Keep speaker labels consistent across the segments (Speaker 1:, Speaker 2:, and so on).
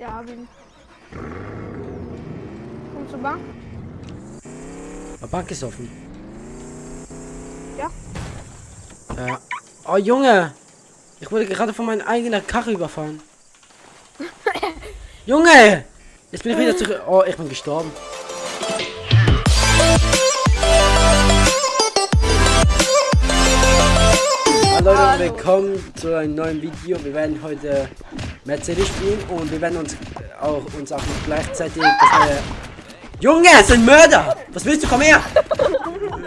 Speaker 1: Ja, hab ihn. Kommst du Bank?
Speaker 2: Die Bank ist offen.
Speaker 1: Ja.
Speaker 2: Äh, oh Junge! Ich wurde gerade von meiner eigenen Karre überfahren. Junge! Jetzt bin ich wieder zurück. Oh, ich bin gestorben. Hallo Leute, willkommen zu einem neuen Video. Wir werden heute Mercedes spielen und wir werden uns auch uns auch noch gleichzeitig das neue Junge, es sind Mörder! Was willst du? Komm her!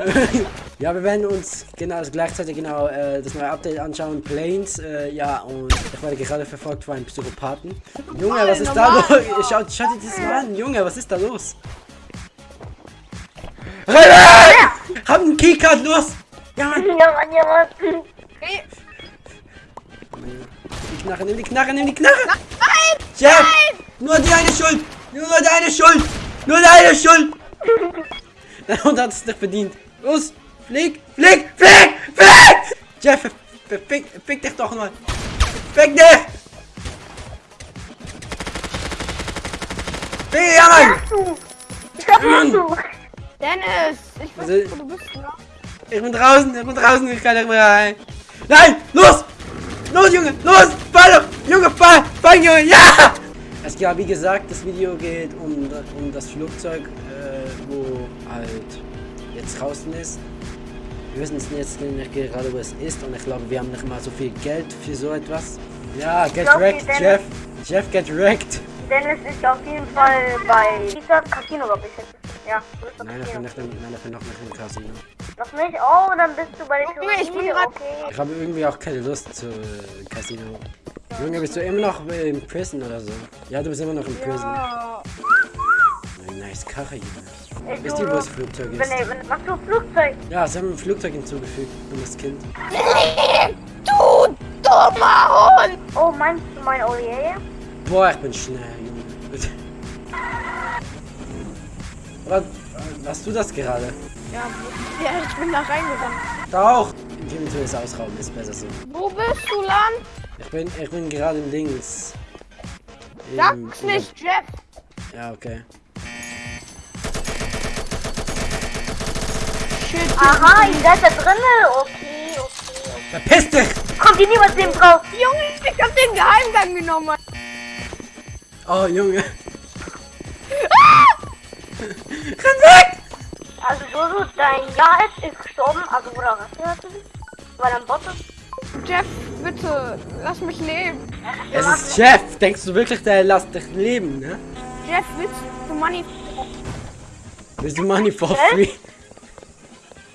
Speaker 2: ja, wir werden uns genau gleichzeitig genau äh, das neue Update anschauen. Planes, äh, ja, und ich werde gerade verfolgt von einem Psychopathen. Junge, was ist da los? Schaut, schaut dir das mal an, Junge, was ist da los? Renn! Hab einen Keycard, los! Ja, Mann!
Speaker 3: Ja, Mann, ja, Mann.
Speaker 2: Die Knarre, nimm die Knarre, nimm die Knarre! Nein! Chef! Nur deine Schuld! Nur deine Schuld! Nur deine Schuld! Hund hat es nicht verdient. Los! Flieg! Flieg! Flieg! Flieg! Jeff, fick, fick dich doch mal! Fick dich! Fick, ja, Mann!
Speaker 3: Was machst du?
Speaker 1: Dennis! Ich weiß
Speaker 2: Also-
Speaker 1: wo du bist, ne?
Speaker 2: Ich bin draußen, ich bin draußen, ich kann nicht mehr rein. Nein, los! Los, Junge, los! Fall doch! Junge, fall! Fall, Junge, ja! Es ja, wie gesagt, das Video geht um, um das Flugzeug, äh, wo halt jetzt draußen ist. Wir wissen jetzt nicht gerade, wo es ist und ich glaube, wir haben nicht mal so viel Geld für so etwas. Ja, get
Speaker 3: glaub,
Speaker 2: wrecked,
Speaker 3: Dennis-
Speaker 2: Jeff. Jeff, get wrecked.
Speaker 3: Dennis ist auf jeden Fall bei dieser Casino, glaube ich. Ja, du
Speaker 2: Nein, ich bin,
Speaker 3: Casino.
Speaker 2: nicht, im- nein, ich bin noch nicht im Casino.
Speaker 3: Noch nicht? Oh, dann bist du bei der
Speaker 1: Junge, ich bin
Speaker 3: Pyramide,
Speaker 1: grad-
Speaker 3: okay.
Speaker 2: Ich habe irgendwie auch keine Lust zu äh, Casino. Junge, bist du immer noch im Prison oder so? Ja, du bist immer noch im Prison.
Speaker 1: Ja.
Speaker 2: Nice Karre, Junge.
Speaker 3: Ey,
Speaker 2: Wisst
Speaker 3: du-
Speaker 2: ihr, wo das Flugzeug
Speaker 3: Wenn,
Speaker 2: ist?
Speaker 3: ey, wenn, machst du Flugzeug?
Speaker 2: Ja, sie haben ein Flugzeug hinzugefügt, dummes Kind.
Speaker 1: Du dummer Hund!
Speaker 3: Oh, meinst du mein Olier?
Speaker 2: Boah, ich bin schnell, Junge. Was, was du das gerade?
Speaker 1: Ja, ja, ich bin da reingerannt.
Speaker 2: Da auch! Inventories ausrauben ist besser so.
Speaker 1: Wo bist du, Land?
Speaker 2: Ich bin, ich bin gerade im Dings. Im-
Speaker 1: Sag's
Speaker 2: im-
Speaker 1: nicht, Jeff!
Speaker 2: Ja, okay.
Speaker 1: Shit,
Speaker 3: Aha, ihr seid da drinne. Okay, okay, okay.
Speaker 2: Verpiss dich!
Speaker 3: Kommt hier niemand neben drauf?
Speaker 1: Junge, ich hab den Geheimgang genommen.
Speaker 2: Oh, Junge. Renn weg!
Speaker 3: Also, Jojo, dein Ja ist, ist gestorben. Also, oder was? Weil ein Bot ist.
Speaker 1: Jeff, bitte, lass mich leben.
Speaker 2: Es ist Chef! Denkst du wirklich, der lässt dich leben, ne?
Speaker 1: Jeff, willst du Money?
Speaker 2: Willst du Money for free?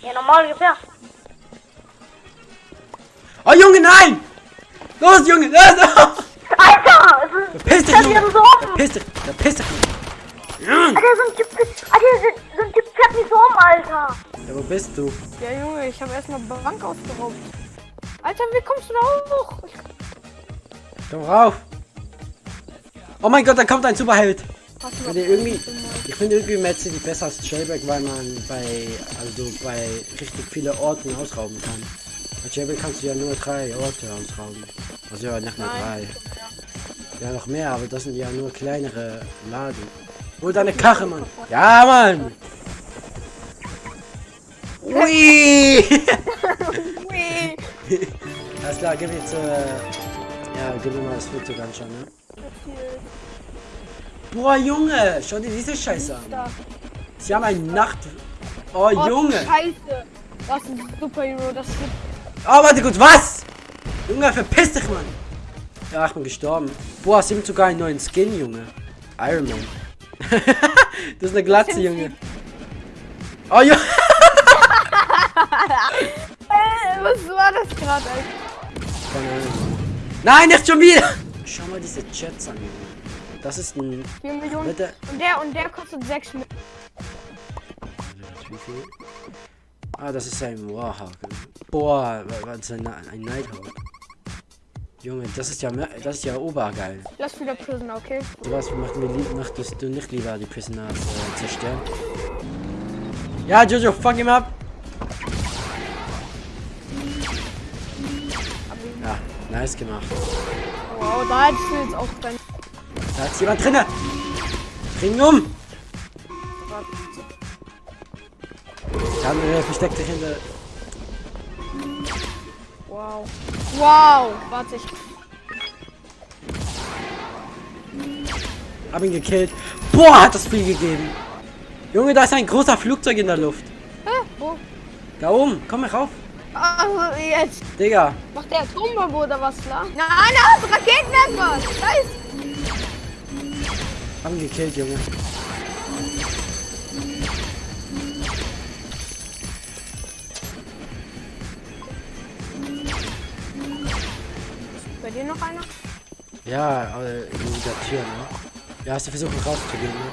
Speaker 3: Ja, normal gibt's ja.
Speaker 2: Oh, Junge, nein! Los, Junge, los! los!
Speaker 3: Alter!
Speaker 2: Verpiss dich, Junge!
Speaker 3: so.
Speaker 2: Verpiss dich! Verpiss dich!
Speaker 3: Alter, so ein Typ, Alter, so, so ein Typ fährt mich so um, Alter.
Speaker 2: Ja, wo bist du?
Speaker 1: Ja, Junge, ich habe erstmal Bank ausgeraubt. Alter, wie kommst du da hoch?
Speaker 2: Komm rauf! Oh mein Gott, da kommt ein Superheld! Ich finde irgendwie, ich finde irgendwie Mercedes besser als Jailbreak, weil man bei, also bei richtig viele Orten ausrauben kann. Bei Jailbreak kannst du ja nur drei Orte ausrauben. Also ja, nicht nur drei. Ja, noch mehr, aber das sind ja nur kleinere Laden. Hol deine Karre, Mann! Ja, Mann! Ui!
Speaker 1: Ui.
Speaker 2: Alles klar, gib jetzt, äh, ja, gib mir mal das Flugzeug anschauen, ne? Boah, Junge, schau dir diese Scheiße an. Sie haben eine Nacht... Oh,
Speaker 1: Oh,
Speaker 2: Junge!
Speaker 1: Scheiße. Das ist ein Superhero, das ist
Speaker 2: Oh, warte gut, was? Junge, verpiss dich, Mann! Ja, ich bin gestorben. Boah, sie haben sogar einen neuen Skin, Junge. Iron Man. Das ist eine Glatze, Junge. Oh, Junge!
Speaker 1: Was war das gerade?
Speaker 2: Keine Ahnung. Nein, nicht schon wieder! Schau mal diese Chats an, Junge. Das ist ein...
Speaker 1: 4 Millionen.
Speaker 2: Bitte.
Speaker 1: Und der und der kostet 6 Millionen.
Speaker 2: Ah, das ist ein Warhawk. Boah, was ist ein, ein Nighthawk? Junge, das ist ja das ist ja obergeil.
Speaker 1: Lass wieder Prisoner, okay?
Speaker 2: Du was machen wir lieb, möchtest du nicht lieber die Prisoners äh, zerstören? Ja, Jojo, fuck him up! Ja, nice gemacht.
Speaker 1: Wow, da hättest du jetzt auch dein.
Speaker 2: Da ist jemand drinne. Bring ihn um. Der andere versteckt sich hinter.
Speaker 1: Wow. Wow. Warte, ich.
Speaker 2: Hab ihn gekillt. Boah, hat das viel gegeben. Junge, da ist ein großer Flugzeug in der Luft.
Speaker 1: Hä? Wo?
Speaker 2: Da oben. Komm mal rauf.
Speaker 1: Also jetzt.
Speaker 2: Digga.
Speaker 1: Macht der Atombombe oder was klar? Nein, er hat Raketenwerfer. Scheiße.
Speaker 2: Hab ihn gekillt, Junge.
Speaker 1: Dir noch einer?
Speaker 2: Ja, aber in der Tür, ne? Ja, hast du versucht rauszugehen, ne?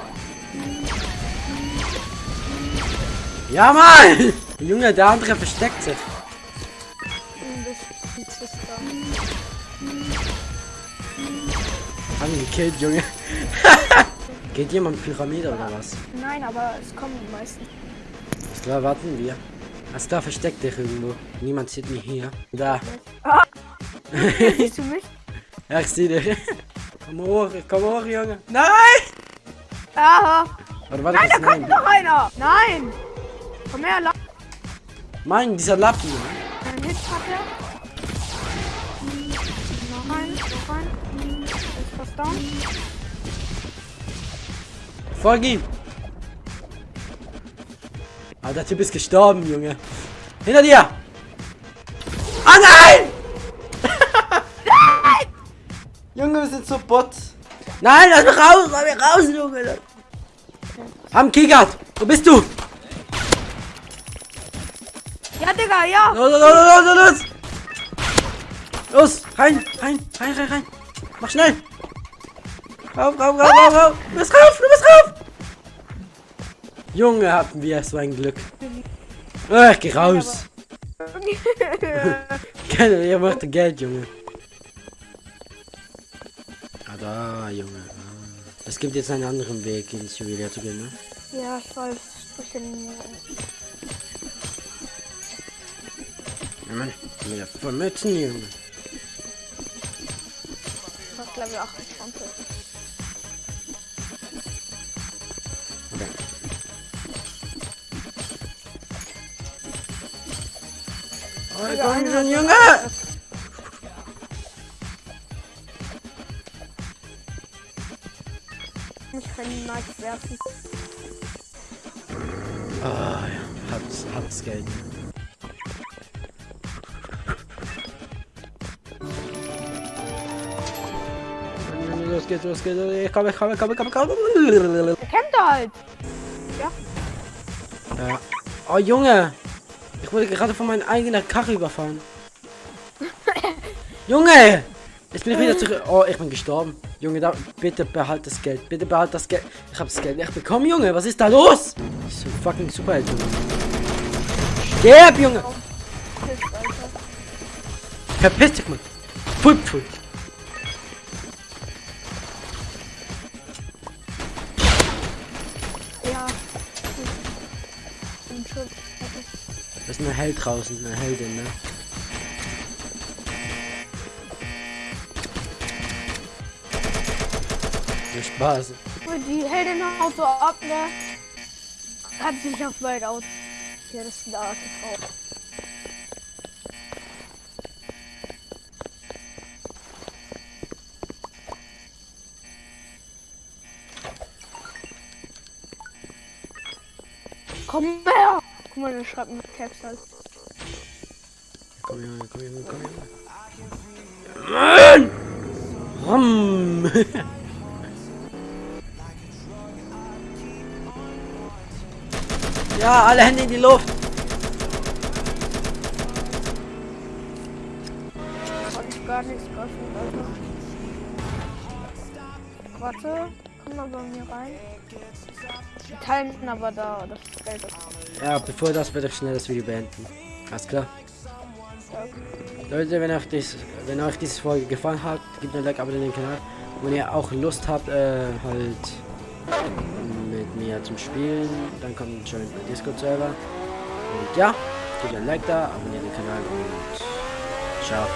Speaker 2: Ja, Mann! Junge, der andere versteckt sich.
Speaker 1: Das ist das da.
Speaker 2: Hab ihn gekillt, Junge. Geht jemand Pyramide oder was?
Speaker 1: Nein, aber es kommen die meisten.
Speaker 2: Ist klar, warten wir. Alles klar, versteckt dich irgendwo. Niemand sieht mich hier. Da.
Speaker 1: Siehst du mich?
Speaker 2: Ja, ich sehe dich. Komm hoch, komm hoch, Junge. Nein!
Speaker 1: Aha.
Speaker 2: Oder warte,
Speaker 1: Nein, da kommt
Speaker 2: nein.
Speaker 1: noch einer. Nein. Komm her, La
Speaker 2: Mann, dieser Lappen.
Speaker 1: Ein Hit hat er. Noch ein, noch ein. Ist fast down.
Speaker 2: Folg ihm. Ah, der Typ ist gestorben, Junge. Hinter dir! Ah, nein! Junge, wir sind so Bot. Nein, lass mich raus, lass mich raus, Junge. Am Kickert, wo bist du?
Speaker 1: Ja, Digga, ja.
Speaker 2: Los, los, los, los, los! Los, rein, rein, rein, rein, rein. Mach schnell. Rauf, rauf, rauf, rauf, rauf. Du bist rauf, du bist rauf. Junge, hatten wir so ein Glück. Ich geh raus. Keine, ihr macht Geld, Junge. Ah, Junge. Ah. Es gibt jetzt einen anderen Weg, ins Juwelier zu gehen, ne?
Speaker 1: ja, ich weiß. Bisschen.
Speaker 2: Ja, Mann, wieder voll Mützen, Junge.
Speaker 1: Fast Level 28.
Speaker 2: Okay. Oh, komm schon, Junge!
Speaker 1: Ihn mal werfen.
Speaker 2: Ah, ja. Hat's, hat's Geld. Los geht's, los geht's. Ich komme, ich komme, ich komme, ich komme, ich komme.
Speaker 1: Er kennt er halt.
Speaker 2: Ja. Oh, Junge! Ich wurde gerade von meinem eigenen Karre überfahren. Junge! Jetzt bin ich wieder zurück. Oh, ich bin gestorben. Junge, da, bitte behalt das Geld. Bitte behalt das Geld. Ich hab das Geld nicht bekommen, Junge. Was ist da los? Ich bin so fucking Superheld, Junge. Sterb, Junge! Verpiss dich, Mann. Pfui, pfui.
Speaker 1: Ja. Bin schon.
Speaker 2: Da ist ein Held draußen, eine Heldin, ne? Viel Spaß.
Speaker 1: Die Heldin haut so ab, ne? Hat sich auf weit aus. Ja, das ist eine Art Frau. Komm her! Guck mal, der schreibt mit Caps halt.
Speaker 2: Komm, Junge, komm, Junge, komm, Junge. Mann! Rum. ja, alle Hände in die Luft.
Speaker 1: Kann ich gar nichts geöffnet, Alter. Warte, komm mal bei mir rein. Die teilen aber da das Geld. ab.
Speaker 2: Ja, bevor das werde ich schnell das Video beenden. Alles klar. Leute, wenn euch, dies, wenn euch diese Folge gefallen hat, gebt mir ein Like, abonniert den Kanal. Und wenn ihr auch Lust habt, äh, halt hier zum Spielen. Dann kommt schon mein Discord-Server. Und ja, gebt ein Like da, abonniert den Kanal und ciao.